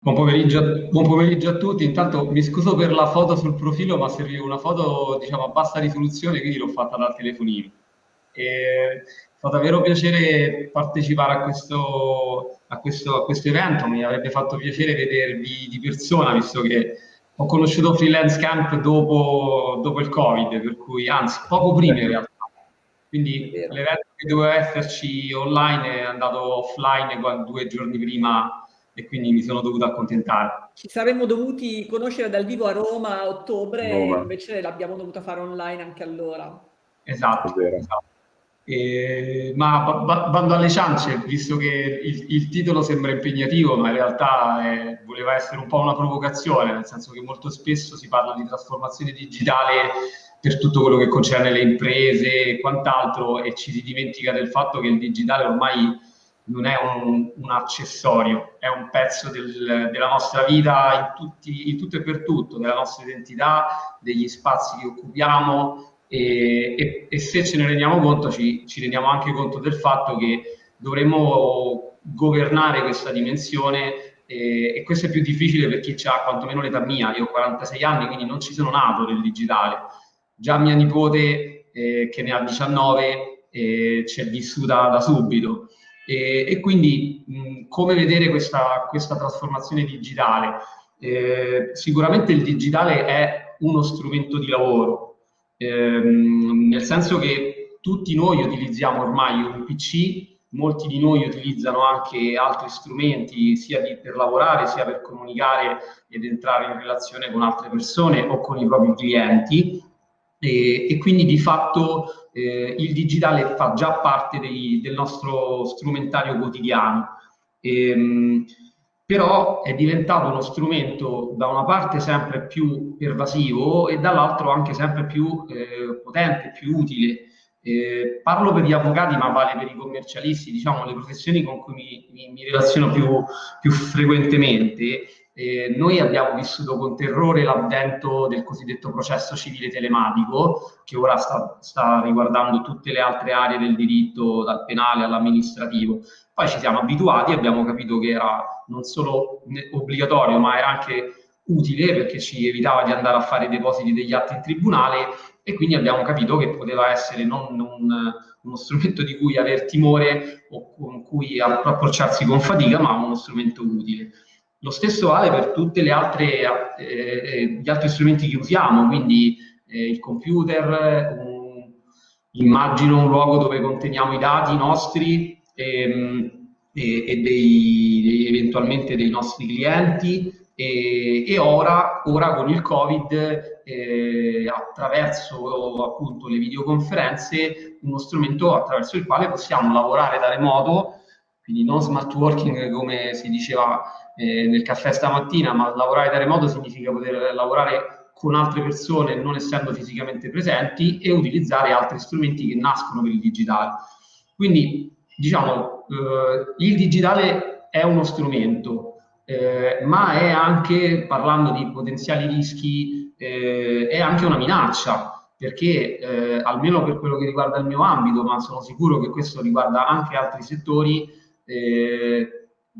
Buon pomeriggio, buon pomeriggio, a tutti. Intanto mi scuso per la foto sul profilo, ma serviva una foto diciamo, a bassa risoluzione, quindi l'ho fatta dal telefonino. E fa davvero piacere partecipare a questo, a, questo, a questo, evento, mi avrebbe fatto piacere vedervi di persona, visto che ho conosciuto Freelance Camp dopo, dopo il Covid, per cui anzi poco prima in realtà. Quindi l'evento che doveva esserci online è andato offline due giorni prima e quindi mi sono dovuto accontentare. Ci saremmo dovuti conoscere dal vivo a Roma a ottobre, Roma. invece l'abbiamo dovuta fare online anche allora. Esatto, esatto. E, ma bando alle ciance, visto che il, il, titolo sembra impegnativo, ma in realtà è, voleva essere un po' una provocazione, nel senso che molto spesso si parla di trasformazione digitale per tutto quello che concerne le imprese e quant'altro e ci si dimentica del fatto che il digitale ormai non è un, un accessorio, è un pezzo del, della nostra vita in, tutti, in, tutto e per tutto, della nostra identità, degli spazi che occupiamo e, e, e se ce ne rendiamo conto ci, ci, rendiamo anche conto del fatto che dovremmo governare questa dimensione e, e questo è più difficile per chi ha quantomeno l'età mia, io ho 46 anni quindi non ci sono nato nel digitale, già mia nipote eh, che ne ha 19 eh, ci è vissuta da subito e, e quindi mh, come vedere questa, questa, trasformazione digitale? Eh, sicuramente il digitale è uno strumento di lavoro, ehm, nel senso che tutti noi utilizziamo ormai un PC, molti di noi utilizzano anche altri strumenti sia di, per lavorare sia per comunicare ed entrare in relazione con altre persone o con i propri clienti e, e quindi di fatto eh, il digitale fa già parte dei, del nostro strumentario quotidiano. Ehm, però è diventato uno strumento da una parte sempre più pervasivo e dall'altro anche sempre più eh, potente, più utile. Eh, parlo per gli avvocati, ma vale per i commercialisti, diciamo le professioni con cui mi, mi, mi relaziono più, più frequentemente. Eh, noi abbiamo vissuto con terrore l'avvento del cosiddetto processo civile telematico, che ora sta, sta, riguardando tutte le altre aree del diritto, dal penale all'amministrativo. Poi ci siamo abituati, abbiamo capito che era non solo obbligatorio, ma era anche utile perché ci evitava di andare a fare i depositi degli atti in tribunale e quindi abbiamo capito che poteva essere non un, uno strumento di cui aver timore o con cui approcciarsi con fatica, ma uno strumento utile. Lo stesso vale per tutti eh, eh, gli altri strumenti che usiamo, quindi eh, il computer, un, immagino un luogo dove conteniamo i dati nostri ehm, e, e dei, eventualmente dei nostri clienti e, e ora, ora, con il Covid eh, attraverso appunto le videoconferenze uno strumento attraverso il quale possiamo lavorare da remoto quindi non smart working come si diceva eh, nel caffè stamattina, ma lavorare da remoto significa poter lavorare con altre persone non essendo fisicamente presenti e utilizzare altri strumenti che nascono per il digitale. Quindi diciamo, eh, il digitale è uno strumento, eh, ma è anche, parlando di potenziali rischi, eh, è anche una minaccia, perché eh, almeno per quello che riguarda il mio ambito, ma sono sicuro che questo riguarda anche altri settori, eh,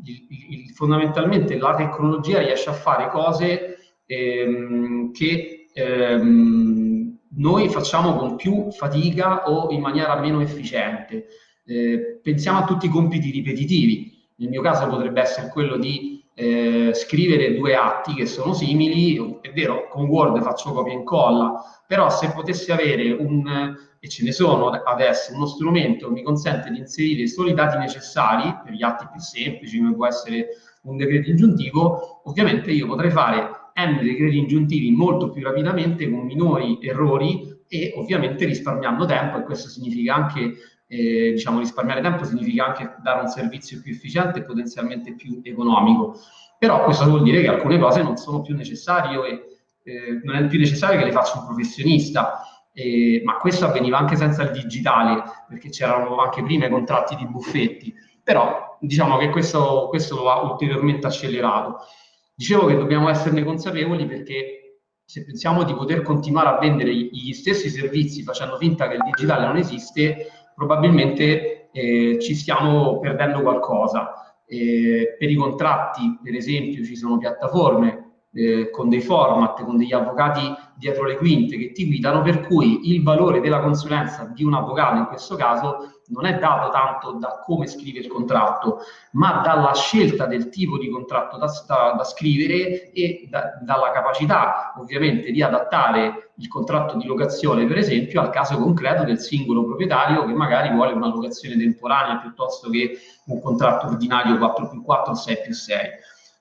il, il, fondamentalmente la tecnologia riesce a fare cose ehm, che ehm, noi facciamo con più fatica o in maniera meno efficiente. Eh, pensiamo a tutti i compiti ripetitivi. Nel mio caso potrebbe essere quello di eh, scrivere due atti che sono simili, è vero, con Word faccio copia e incolla, però se potessi avere un, e ce ne sono adesso, uno strumento che mi consente di inserire solo i dati necessari per gli atti più semplici, come può essere un decreto ingiuntivo, ovviamente io potrei fare n decreti ingiuntivi molto più rapidamente con minori errori e ovviamente risparmiando tempo e questo significa anche eh, diciamo risparmiare tempo significa anche dare un servizio più efficiente e potenzialmente più economico. Però questo vuol dire che alcune cose non sono più necessarie e eh, non è più necessario che le faccia un professionista. Eh, ma questo avveniva anche senza il digitale, perché c'erano anche prima i contratti di buffetti, però diciamo che questo, questo ha ulteriormente accelerato. Dicevo che dobbiamo esserne consapevoli perché se pensiamo di poter continuare a vendere gli stessi servizi facendo finta che il digitale non esiste, probabilmente eh, ci stiamo perdendo qualcosa. Eh, per i contratti, per esempio, ci sono piattaforme eh, con dei format, con degli avvocati dietro le quinte che ti guidano, per cui il valore della consulenza di un avvocato in questo caso non è dato tanto da come scrive il contratto, ma dalla scelta del tipo di contratto da, da, da scrivere e da, dalla capacità ovviamente di adattare il contratto di locazione, per esempio, al caso concreto del singolo proprietario che magari vuole una locazione temporanea piuttosto che un contratto ordinario 4 più 4 o 6 più 6.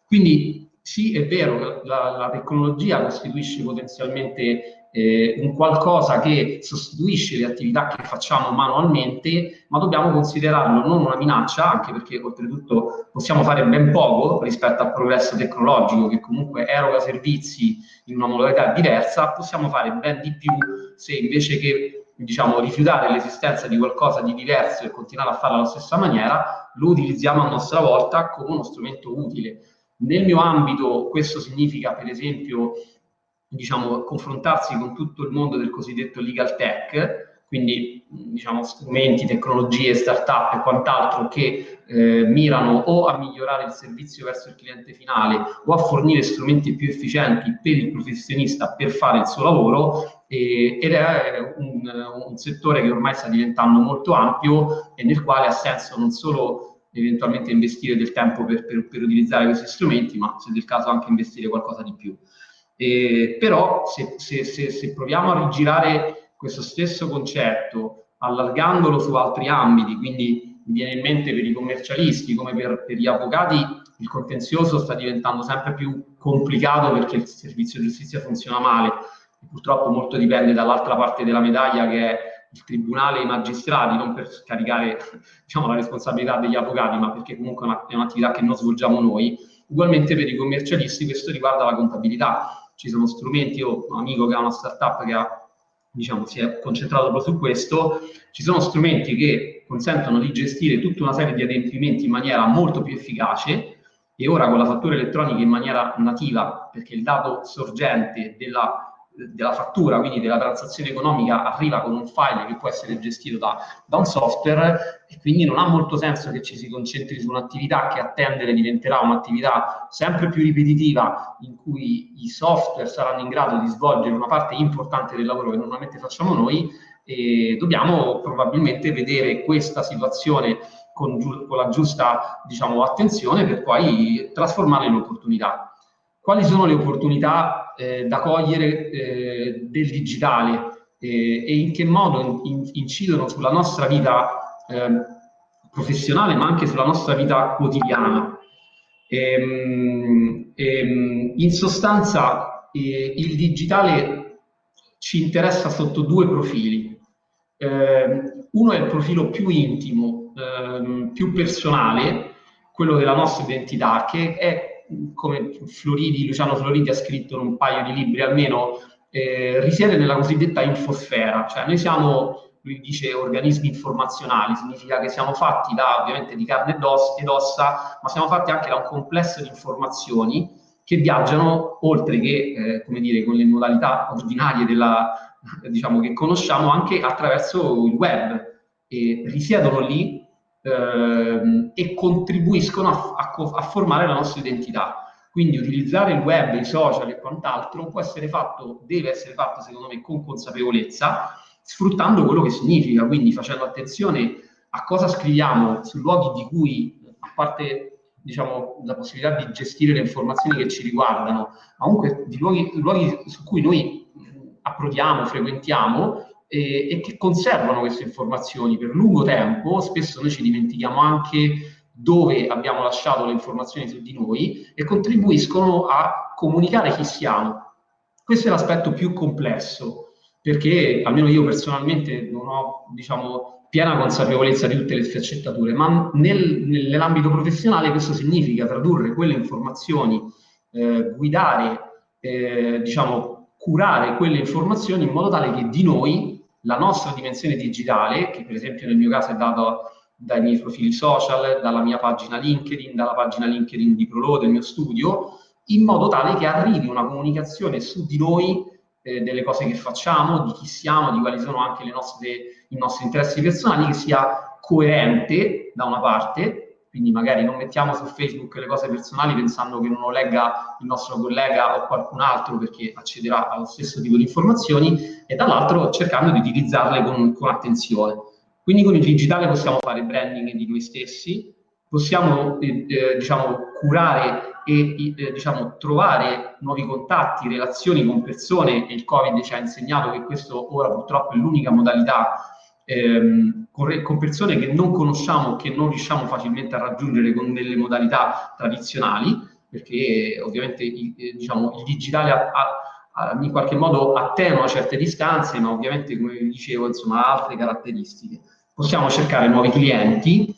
Quindi sì, è vero, la, la tecnologia costituisce potenzialmente eh, un qualcosa che sostituisce le attività che facciamo manualmente, ma dobbiamo considerarlo non una minaccia, anche perché oltretutto possiamo fare ben poco rispetto al progresso tecnologico che comunque eroga servizi in una modalità diversa, possiamo fare ben di più se invece che diciamo, rifiutare l'esistenza di qualcosa di diverso e continuare a farlo alla stessa maniera, lo utilizziamo a nostra volta come uno strumento utile nel mio ambito questo significa per esempio diciamo, confrontarsi con tutto il mondo del cosiddetto legal tech, quindi diciamo, strumenti, tecnologie, start-up e quant'altro che eh, mirano o a migliorare il servizio verso il cliente finale o a fornire strumenti più efficienti per il professionista per fare il suo lavoro e, ed è un, un settore che ormai sta diventando molto ampio e nel quale ha senso non solo eventualmente investire del tempo per, per, per, utilizzare questi strumenti, ma se del caso anche investire qualcosa di più. Eh, però se, se, se, se, proviamo a rigirare questo stesso concetto, allargandolo su altri ambiti, quindi mi viene in mente per i commercialisti come per, per gli avvocati, il contenzioso sta diventando sempre più complicato perché il servizio giustizia funziona male. Purtroppo molto dipende dall'altra parte della medaglia che è il tribunale e i magistrati, non per scaricare diciamo, la responsabilità degli avvocati, ma perché comunque è, una, è un'attività che non svolgiamo noi. Ugualmente per i commercialisti questo riguarda la contabilità. Ci sono strumenti, io ho un amico che ha una startup che ha, diciamo, si è concentrato proprio su questo, ci sono strumenti che consentono di gestire tutta una serie di adempimenti in maniera molto più efficace e ora con la fattura elettronica in maniera nativa, perché il dato sorgente della della fattura, quindi della transazione economica, arriva con un file che può essere gestito da, da, un software e quindi non ha molto senso che ci si concentri su un'attività che a tendere diventerà un'attività sempre più ripetitiva in cui i software saranno in grado di svolgere una parte importante del lavoro che normalmente facciamo noi e dobbiamo probabilmente vedere questa situazione con, con la giusta diciamo, attenzione per poi trasformarla in opportunità quali sono le opportunità eh, da cogliere eh, del digitale eh, e in che modo in, incidono sulla nostra vita ehm, professionale ma anche sulla nostra vita quotidiana. Ehm, ehm, in sostanza eh, il digitale ci interessa sotto due profili. Ehm, uno è il profilo più intimo, ehm, più personale, quello della nostra identità, che è come Floridi, Luciano Floridi ha scritto in un paio di libri almeno, eh, risiede nella cosiddetta infosfera, cioè noi siamo, lui dice, organismi informazionali, significa che siamo fatti da, ovviamente, di carne ed ossa, ma siamo fatti anche da un complesso di informazioni che viaggiano, oltre che, eh, come dire, con le modalità ordinarie della, diciamo, che conosciamo, anche attraverso il web, e risiedono lì ehm, e contribuiscono a, a, a, formare la nostra identità. Quindi utilizzare il web, i social e quant'altro può essere fatto, deve essere fatto secondo me con consapevolezza, sfruttando quello che significa, quindi facendo attenzione a cosa scriviamo su luoghi di cui, a parte diciamo, la possibilità di gestire le informazioni che ci riguardano, ma comunque di luoghi, luoghi su cui noi approdiamo, frequentiamo, e, e, che conservano queste informazioni per lungo tempo, spesso noi ci dimentichiamo anche dove abbiamo lasciato le informazioni su di noi e contribuiscono a comunicare chi siamo. Questo è l'aspetto più complesso, perché almeno io personalmente non ho, diciamo, piena consapevolezza di tutte le sfaccettature, ma nel, nell'ambito professionale questo significa tradurre quelle informazioni, eh, guidare, eh, diciamo, curare quelle informazioni in modo tale che di noi la nostra dimensione digitale, che per esempio nel mio caso è data dai miei profili social, dalla mia pagina LinkedIn, dalla pagina LinkedIn di Prolo, del mio studio, in modo tale che arrivi una comunicazione su di noi, eh, delle cose che facciamo, di chi siamo, di quali sono anche nostre, i nostri interessi personali, che sia coerente da una parte quindi magari non mettiamo su Facebook le cose personali pensando che non lo legga il nostro collega o qualcun altro perché accederà allo stesso tipo di informazioni e dall'altro cercando di utilizzarle con, con attenzione. Quindi con il digitale possiamo fare branding di noi stessi, possiamo eh, eh, diciamo, curare e eh, diciamo, trovare nuovi contatti, relazioni con persone e il Covid ci ha insegnato che questo ora purtroppo è l'unica modalità ehm, con, con, persone che non conosciamo, che non riusciamo facilmente a raggiungere con delle modalità tradizionali, perché ovviamente il, eh, diciamo, il digitale ha, ha, in qualche modo attenua certe distanze, ma ovviamente, come vi dicevo, insomma, ha altre caratteristiche. Possiamo cercare nuovi clienti,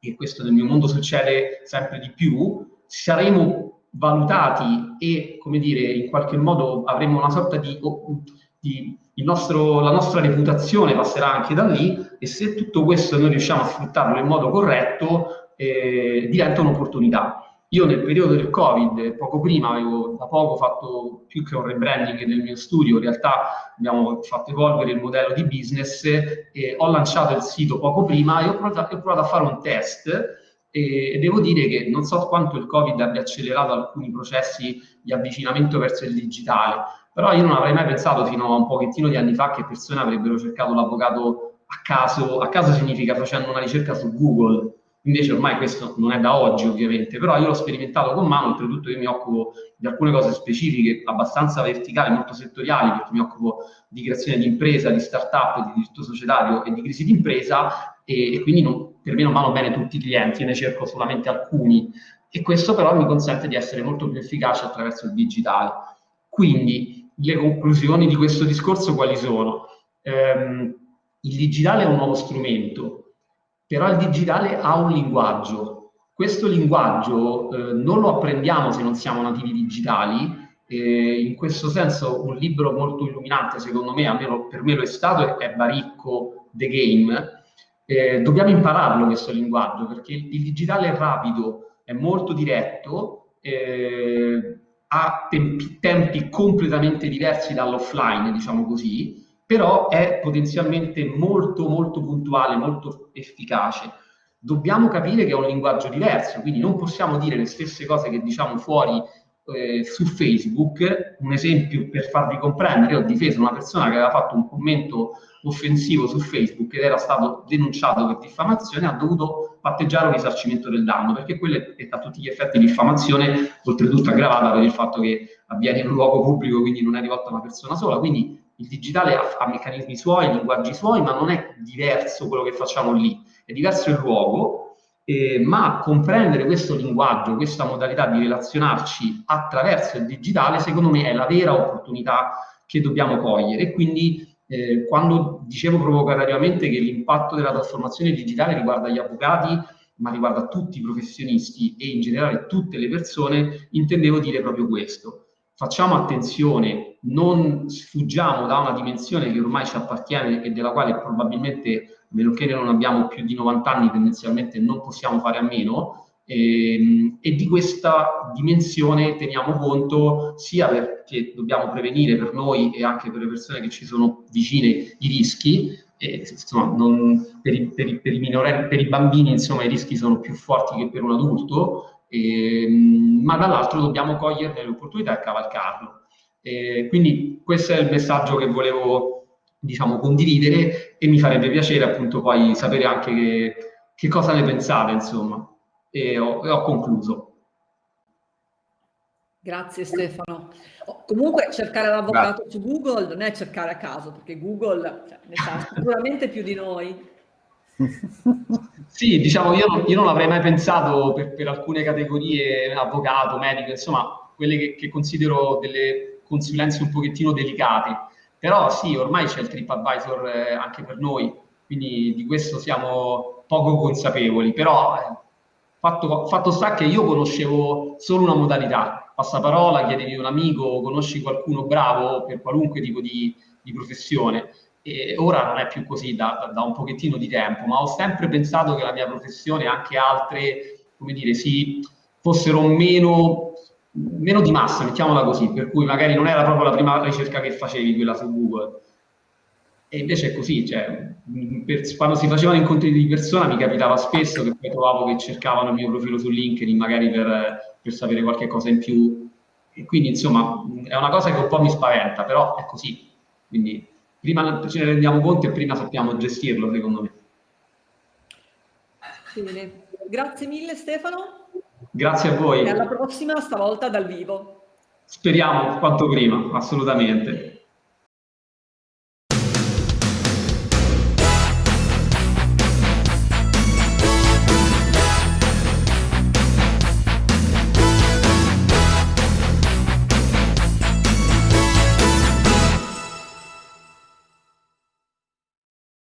e questo nel mio mondo succede sempre di più, saremo valutati e, come dire, in qualche modo avremo una sorta di, di nostro, la nostra reputazione passerà anche da lì e se tutto questo noi riusciamo a sfruttarlo in modo corretto eh, diventa un'opportunità. Io nel periodo del Covid, poco prima, avevo da poco fatto più che un rebranding del mio studio, in realtà abbiamo fatto evolvere il modello di business ho lanciato il sito poco prima e ho provato, ho provato a fare un test e devo dire che non so quanto il Covid abbia accelerato alcuni processi di avvicinamento verso il digitale, però io non avrei mai pensato fino a un pochettino di anni fa che persone avrebbero cercato l'avvocato a caso, a caso significa facendo una ricerca su Google, invece ormai questo non è da oggi ovviamente, però io l'ho sperimentato con mano, oltretutto io mi occupo di alcune cose specifiche, abbastanza verticali, molto settoriali, perché mi occupo di creazione di impresa, di start-up, di diritto societario e di crisi di impresa e, e quindi non, per me non vanno bene tutti i clienti, ne cerco solamente alcuni. E questo però mi consente di essere molto più efficace attraverso il digitale. Quindi le conclusioni di questo discorso quali sono? Ehm, il digitale è un nuovo strumento, però il digitale ha un linguaggio. Questo linguaggio eh, non lo apprendiamo se non siamo nativi digitali, eh, in questo senso un libro molto illuminante, secondo me, almeno per me lo è stato, è Baricco The Game. Eh, dobbiamo impararlo questo linguaggio, perché il, digitale è rapido, è molto diretto, eh, ha tempi, tempi completamente diversi dall'offline, diciamo così, però è potenzialmente molto molto puntuale, molto efficace. Dobbiamo capire che è un linguaggio diverso, quindi non possiamo dire le stesse cose che diciamo fuori eh, su Facebook. Un esempio per farvi comprendere, ho difeso una persona che aveva fatto un commento offensivo su Facebook ed era stato denunciato per diffamazione, ha dovuto patteggiare un risarcimento del danno, perché quello è a tutti gli effetti diffamazione, oltretutto aggravata per il fatto che avviene in un luogo pubblico, quindi non è rivolta a una persona sola. Quindi il digitale ha, ha meccanismi suoi, linguaggi suoi, ma non è diverso quello che facciamo lì, è diverso il luogo, eh, ma comprendere questo linguaggio, questa modalità di relazionarci attraverso il digitale, secondo me è la vera opportunità che dobbiamo cogliere. E quindi eh, quando dicevo provocatoriamente che l'impatto della trasformazione digitale riguarda gli avvocati, ma riguarda tutti i professionisti e in generale tutte le persone, intendevo dire proprio questo. Facciamo attenzione, non sfuggiamo da una dimensione che ormai ci appartiene e della quale probabilmente, a meno che non abbiamo più di 90 anni, tendenzialmente non possiamo fare a meno, e, ehm, e, di questa dimensione teniamo conto sia perché dobbiamo prevenire per noi e anche per le persone che ci sono vicine i rischi, e, insomma, non, per, i, per, i, per, i minorenni, per i bambini insomma, i rischi sono più forti che per un adulto, e, ehm, ma dall'altro dobbiamo cogliere le opportunità e cavalcarlo. E quindi questo è il messaggio che volevo diciamo, condividere e mi farebbe piacere appunto poi sapere anche che, che cosa ne pensate, insomma e ho, e ho concluso. Grazie Stefano. Oh, comunque cercare l'avvocato su Google non è cercare a caso, perché Google cioè, ne sa sicuramente più di noi. Sì, diciamo, io non, io non avrei mai pensato per, per, alcune categorie, avvocato, medico, insomma, quelle che, che, considero delle consulenze un pochettino delicate. Però sì, ormai c'è il TripAdvisor eh, anche per noi, quindi di questo siamo poco consapevoli, però eh, Fatto, fatto sta che io conoscevo solo una modalità, passaparola, chiedevi un amico, conosci qualcuno bravo per qualunque tipo di, di professione. E ora non è più così da, da, un pochettino di tempo, ma ho sempre pensato che la mia professione e anche altre, come dire, si, fossero meno, meno di massa, mettiamola così, per cui magari non era proprio la prima ricerca che facevi, quella su Google. E invece è così, cioè, per, quando si facevano incontri di persona mi capitava spesso che poi trovavo che cercavano il mio profilo su LinkedIn magari per, per sapere qualche cosa in più. E quindi, insomma, è una cosa che un po' mi spaventa, però è così. Quindi prima ce ne rendiamo conto e prima sappiamo gestirlo, secondo me. Bene, grazie mille Stefano. Grazie a voi. E alla prossima, stavolta dal vivo. Speriamo quanto prima, assolutamente.